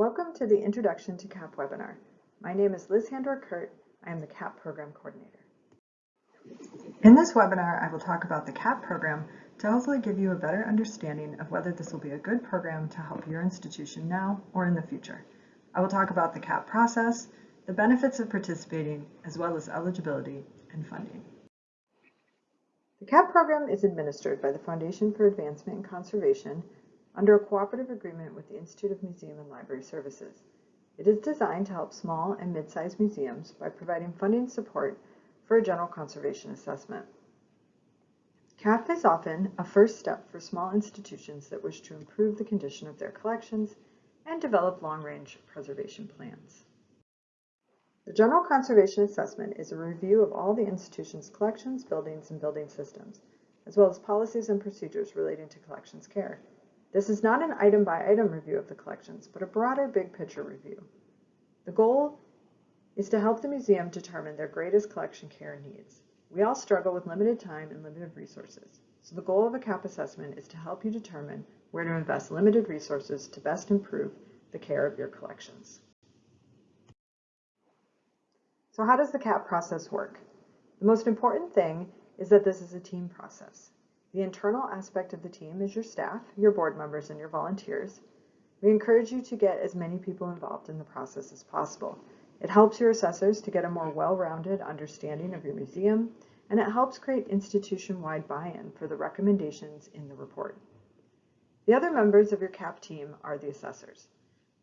Welcome to the Introduction to CAP webinar. My name is Liz Handor-Kurt. I am the CAP Program Coordinator. In this webinar, I will talk about the CAP program to hopefully give you a better understanding of whether this will be a good program to help your institution now or in the future. I will talk about the CAP process, the benefits of participating, as well as eligibility and funding. The CAP program is administered by the Foundation for Advancement in Conservation under a cooperative agreement with the Institute of Museum and Library Services. It is designed to help small and mid-sized museums by providing funding support for a general conservation assessment. CAP is often a first step for small institutions that wish to improve the condition of their collections and develop long-range preservation plans. The General Conservation Assessment is a review of all the institution's collections, buildings, and building systems, as well as policies and procedures relating to collections care. This is not an item-by-item review of the collections, but a broader big-picture review. The goal is to help the museum determine their greatest collection care needs. We all struggle with limited time and limited resources, so the goal of a CAP assessment is to help you determine where to invest limited resources to best improve the care of your collections. So how does the CAP process work? The most important thing is that this is a team process. The internal aspect of the team is your staff, your board members, and your volunteers. We encourage you to get as many people involved in the process as possible. It helps your assessors to get a more well-rounded understanding of your museum, and it helps create institution-wide buy-in for the recommendations in the report. The other members of your CAP team are the assessors.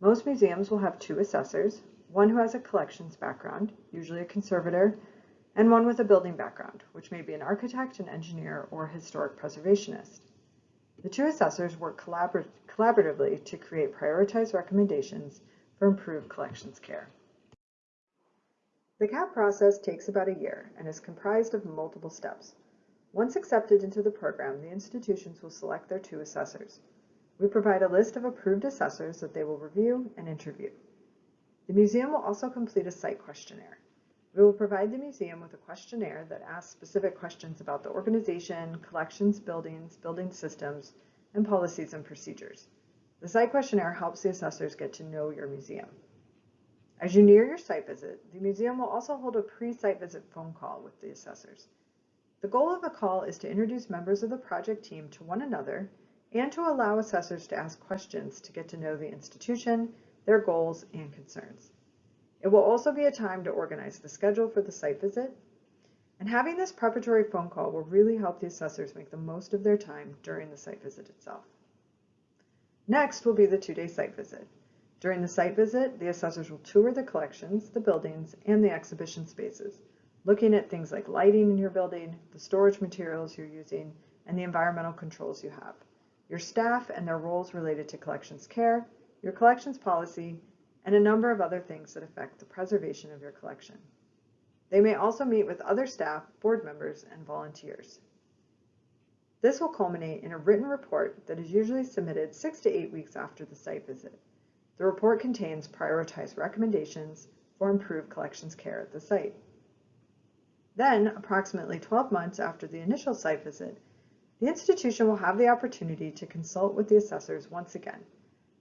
Most museums will have two assessors, one who has a collections background, usually a conservator, and one with a building background, which may be an architect, an engineer, or historic preservationist. The two assessors work collabor collaboratively to create prioritized recommendations for improved collections care. The CAP process takes about a year and is comprised of multiple steps. Once accepted into the program, the institutions will select their two assessors. We provide a list of approved assessors that they will review and interview. The museum will also complete a site questionnaire. We will provide the museum with a questionnaire that asks specific questions about the organization, collections, buildings, building systems, and policies and procedures. The site questionnaire helps the assessors get to know your museum. As you near your site visit, the museum will also hold a pre-site visit phone call with the assessors. The goal of the call is to introduce members of the project team to one another and to allow assessors to ask questions to get to know the institution, their goals, and concerns. It will also be a time to organize the schedule for the site visit, and having this preparatory phone call will really help the assessors make the most of their time during the site visit itself. Next will be the two-day site visit. During the site visit, the assessors will tour the collections, the buildings, and the exhibition spaces, looking at things like lighting in your building, the storage materials you're using, and the environmental controls you have, your staff and their roles related to collections care, your collections policy, and a number of other things that affect the preservation of your collection. They may also meet with other staff, board members, and volunteers. This will culminate in a written report that is usually submitted six to eight weeks after the site visit. The report contains prioritized recommendations for improved collections care at the site. Then, approximately 12 months after the initial site visit, the institution will have the opportunity to consult with the assessors once again,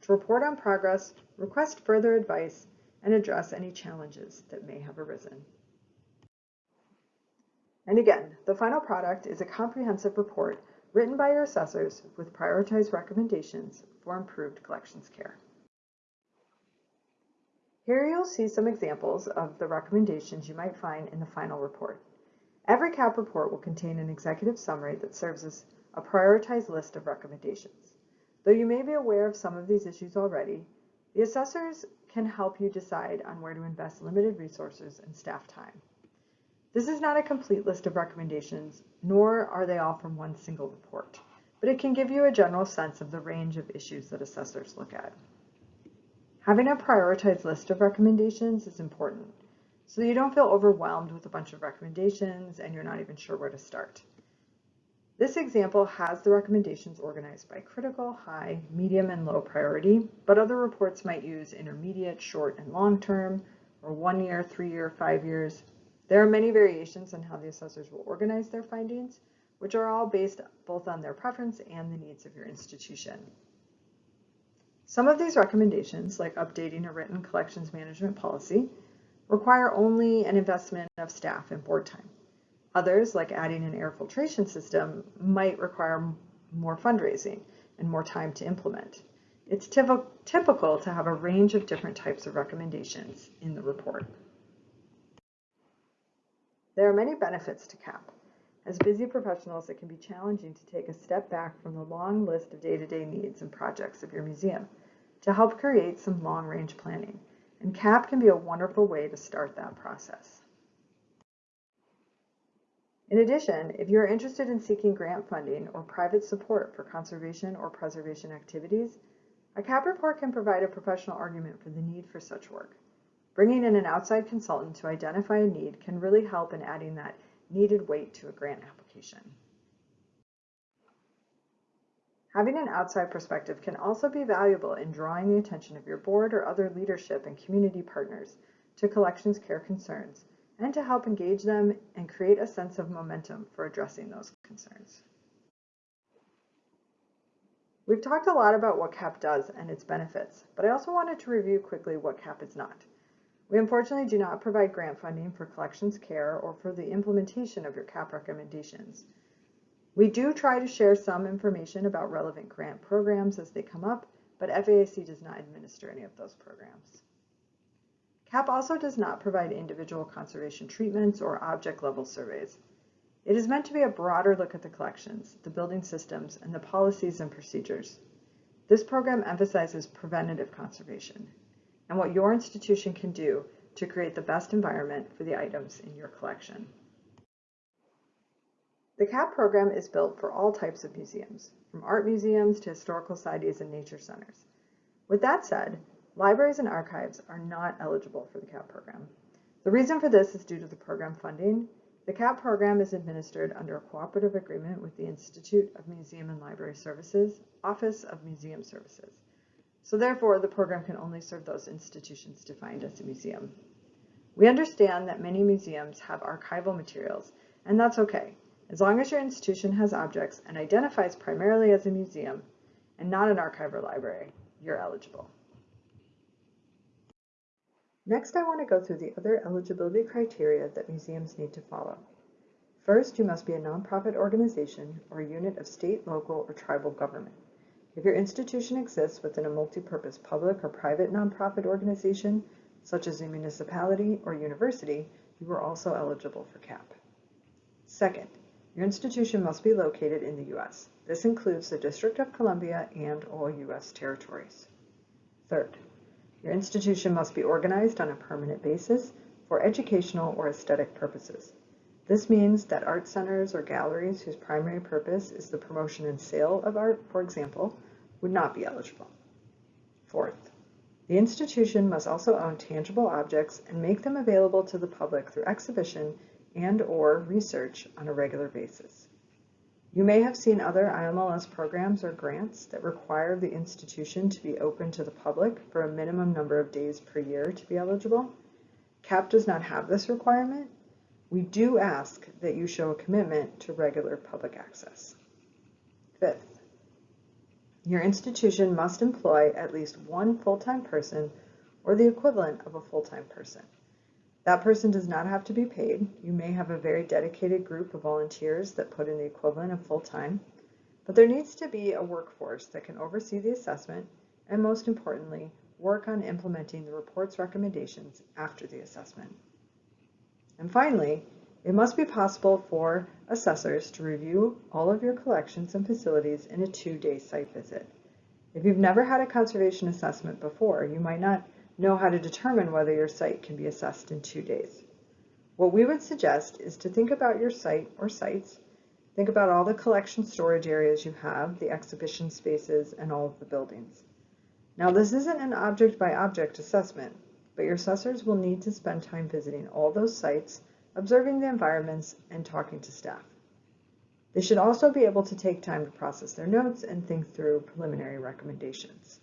to report on progress, request further advice, and address any challenges that may have arisen. And again, the final product is a comprehensive report written by your assessors with prioritized recommendations for improved collections care. Here you'll see some examples of the recommendations you might find in the final report. Every CAP report will contain an executive summary that serves as a prioritized list of recommendations. Though you may be aware of some of these issues already, the assessors can help you decide on where to invest limited resources and staff time. This is not a complete list of recommendations, nor are they all from one single report, but it can give you a general sense of the range of issues that assessors look at. Having a prioritized list of recommendations is important, so you don't feel overwhelmed with a bunch of recommendations and you're not even sure where to start. This example has the recommendations organized by critical, high, medium, and low priority, but other reports might use intermediate, short, and long term, or one year, three year, five years. There are many variations on how the assessors will organize their findings, which are all based both on their preference and the needs of your institution. Some of these recommendations, like updating a written collections management policy, require only an investment of staff and board time. Others, like adding an air filtration system, might require more fundraising and more time to implement. It's typical to have a range of different types of recommendations in the report. There are many benefits to CAP. As busy professionals, it can be challenging to take a step back from the long list of day-to-day -day needs and projects of your museum to help create some long-range planning, and CAP can be a wonderful way to start that process. In addition, if you are interested in seeking grant funding or private support for conservation or preservation activities, a CAP report can provide a professional argument for the need for such work. Bringing in an outside consultant to identify a need can really help in adding that needed weight to a grant application. Having an outside perspective can also be valuable in drawing the attention of your board or other leadership and community partners to collections care concerns and to help engage them and create a sense of momentum for addressing those concerns. We've talked a lot about what CAP does and its benefits, but I also wanted to review quickly what CAP is not. We unfortunately do not provide grant funding for collections care or for the implementation of your CAP recommendations. We do try to share some information about relevant grant programs as they come up, but FAIC does not administer any of those programs. CAP also does not provide individual conservation treatments or object level surveys. It is meant to be a broader look at the collections, the building systems, and the policies and procedures. This program emphasizes preventative conservation and what your institution can do to create the best environment for the items in your collection. The CAP program is built for all types of museums, from art museums to historical societies and nature centers. With that said, libraries and archives are not eligible for the CAP program. The reason for this is due to the program funding the CAP program is administered under a cooperative agreement with the Institute of Museum and Library Services, Office of Museum Services. So therefore, the program can only serve those institutions defined as a museum. We understand that many museums have archival materials, and that's okay. As long as your institution has objects and identifies primarily as a museum and not an archive or library, you're eligible. Next, I want to go through the other eligibility criteria that museums need to follow. First, you must be a nonprofit organization or unit of state, local, or tribal government. If your institution exists within a multi-purpose public or private nonprofit organization, such as a municipality or university, you are also eligible for CAP. Second, your institution must be located in the U.S. This includes the District of Columbia and all U.S. territories. Third, your institution must be organized on a permanent basis for educational or aesthetic purposes. This means that art centers or galleries whose primary purpose is the promotion and sale of art, for example, would not be eligible. Fourth, the institution must also own tangible objects and make them available to the public through exhibition and or research on a regular basis. You may have seen other IMLS programs or grants that require the institution to be open to the public for a minimum number of days per year to be eligible. CAP does not have this requirement. We do ask that you show a commitment to regular public access. Fifth, your institution must employ at least one full-time person or the equivalent of a full-time person. That person does not have to be paid. You may have a very dedicated group of volunteers that put in the equivalent of full-time, but there needs to be a workforce that can oversee the assessment and most importantly, work on implementing the report's recommendations after the assessment. And finally, it must be possible for assessors to review all of your collections and facilities in a two-day site visit. If you've never had a conservation assessment before, you might not know how to determine whether your site can be assessed in two days. What we would suggest is to think about your site or sites, think about all the collection storage areas you have, the exhibition spaces, and all of the buildings. Now this isn't an object by object assessment, but your assessors will need to spend time visiting all those sites, observing the environments, and talking to staff. They should also be able to take time to process their notes and think through preliminary recommendations.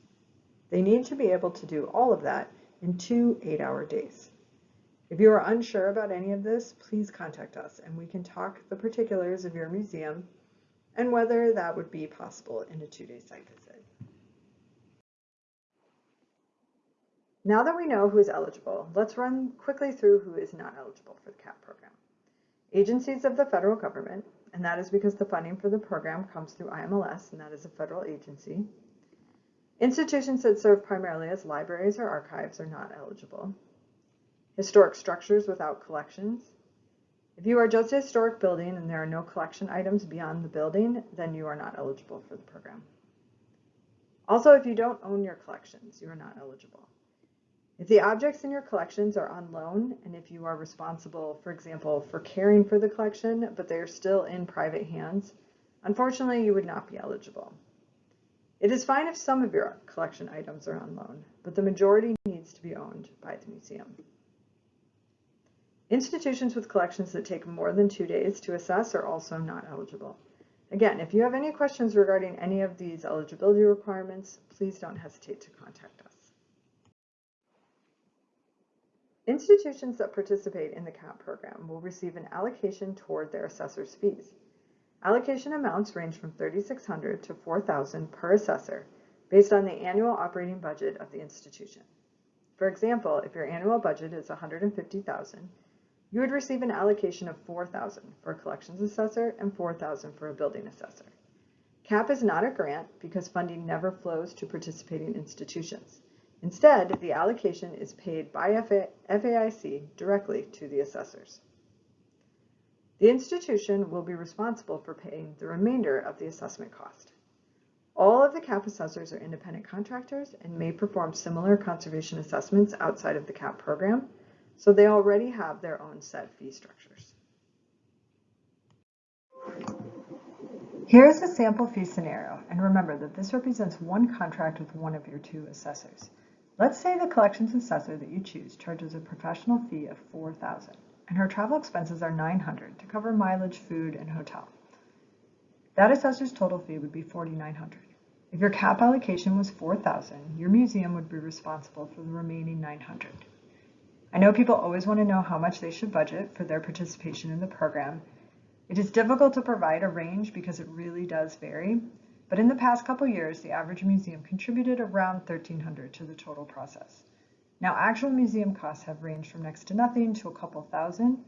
They need to be able to do all of that in two eight-hour days. If you are unsure about any of this, please contact us and we can talk the particulars of your museum and whether that would be possible in a two-day site visit. Now that we know who is eligible, let's run quickly through who is not eligible for the CAP program. Agencies of the federal government, and that is because the funding for the program comes through IMLS, and that is a federal agency. Institutions that serve primarily as libraries or archives are not eligible. Historic structures without collections. If you are just a historic building and there are no collection items beyond the building, then you are not eligible for the program. Also, if you don't own your collections, you are not eligible. If the objects in your collections are on loan, and if you are responsible, for example, for caring for the collection, but they are still in private hands, unfortunately, you would not be eligible. It is fine if some of your collection items are on loan, but the majority needs to be owned by the museum. Institutions with collections that take more than two days to assess are also not eligible. Again, if you have any questions regarding any of these eligibility requirements, please don't hesitate to contact us. Institutions that participate in the CAP program will receive an allocation toward their assessor's fees. Allocation amounts range from 3,600 to 4,000 per assessor based on the annual operating budget of the institution. For example, if your annual budget is 150,000, you would receive an allocation of 4,000 for a collections assessor and 4,000 for a building assessor. CAP is not a grant because funding never flows to participating institutions. Instead, the allocation is paid by FAIC directly to the assessors. The institution will be responsible for paying the remainder of the assessment cost. All of the CAP assessors are independent contractors and may perform similar conservation assessments outside of the CAP program, so they already have their own set fee structures. Here is a sample fee scenario, and remember that this represents one contract with one of your two assessors. Let's say the collections assessor that you choose charges a professional fee of 4000 and her travel expenses are 900 to cover mileage, food, and hotel. That assessor's total fee would be 4900 If your cap allocation was 4000 your museum would be responsible for the remaining 900 I know people always want to know how much they should budget for their participation in the program. It is difficult to provide a range because it really does vary, but in the past couple years, the average museum contributed around 1300 to the total process. Now, actual museum costs have ranged from next to nothing to a couple thousand,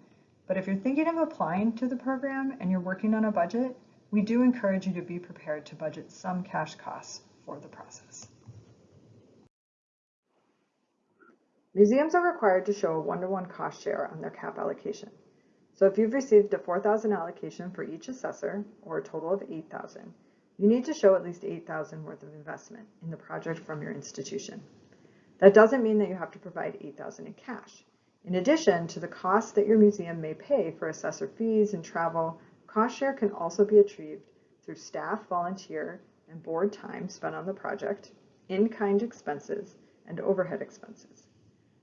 but if you're thinking of applying to the program and you're working on a budget, we do encourage you to be prepared to budget some cash costs for the process. Museums are required to show a one-to-one -one cost share on their cap allocation. So if you've received a 4,000 allocation for each assessor, or a total of 8,000, you need to show at least 8,000 worth of investment in the project from your institution. That doesn't mean that you have to provide $8,000 in cash. In addition to the costs that your museum may pay for assessor fees and travel, cost share can also be achieved through staff, volunteer, and board time spent on the project, in-kind expenses, and overhead expenses.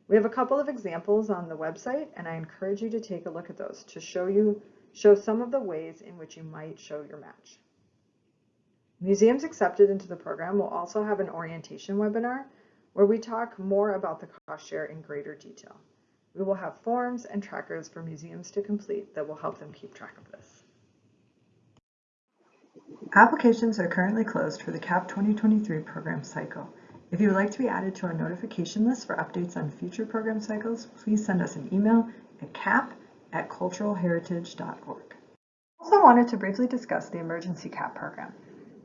We have a couple of examples on the website, and I encourage you to take a look at those to show you show some of the ways in which you might show your match. Museums accepted into the program will also have an orientation webinar where we talk more about the cost share in greater detail. We will have forms and trackers for museums to complete that will help them keep track of this. Applications are currently closed for the CAP 2023 program cycle. If you would like to be added to our notification list for updates on future program cycles, please send us an email at cap at culturalheritage.org. Also wanted to briefly discuss the Emergency CAP program.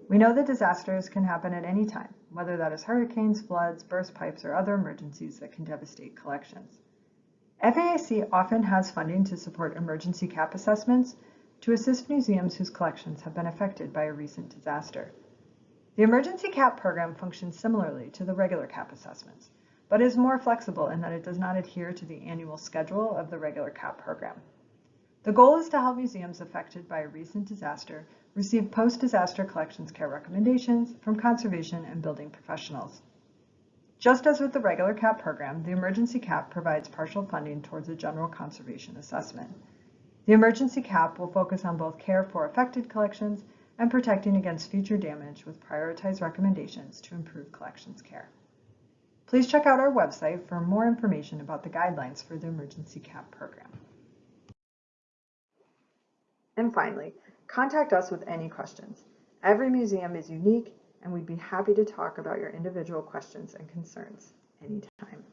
We know that disasters can happen at any time, whether that is hurricanes, floods, burst pipes, or other emergencies that can devastate collections. FAIC often has funding to support emergency CAP assessments to assist museums whose collections have been affected by a recent disaster. The Emergency CAP program functions similarly to the regular CAP assessments, but is more flexible in that it does not adhere to the annual schedule of the regular CAP program. The goal is to help museums affected by a recent disaster receive post-disaster collections care recommendations from conservation and building professionals. Just as with the regular CAP program, the Emergency CAP provides partial funding towards a general conservation assessment. The Emergency CAP will focus on both care for affected collections and protecting against future damage with prioritized recommendations to improve collections care. Please check out our website for more information about the guidelines for the Emergency CAP program. And finally, contact us with any questions. Every museum is unique and we'd be happy to talk about your individual questions and concerns anytime.